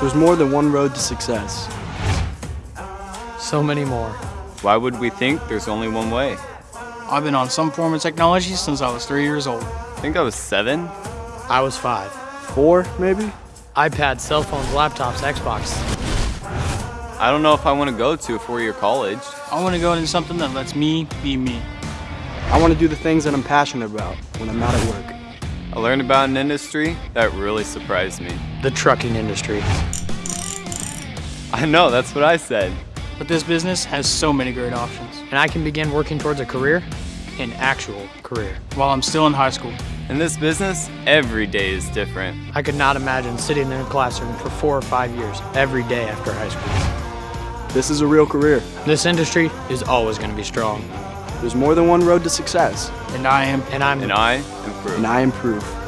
There's more than one road to success. So many more. Why would we think there's only one way? I've been on some form of technology since I was three years old. I think I was seven. I was five. Four, maybe? iPads, cell phones, laptops, Xbox. I don't know if I want to go to a four-year college. I want to go into something that lets me be me. I want to do the things that I'm passionate about when I'm not at work. I learned about an industry that really surprised me. The trucking industry. I know, that's what I said. But this business has so many great options. And I can begin working towards a career, an actual career. While I'm still in high school. In this business, every day is different. I could not imagine sitting in a classroom for four or five years every day after high school. This is a real career. This industry is always going to be strong. There's more than one road to success. And I am. And I'm. And I am proof. And I am proof.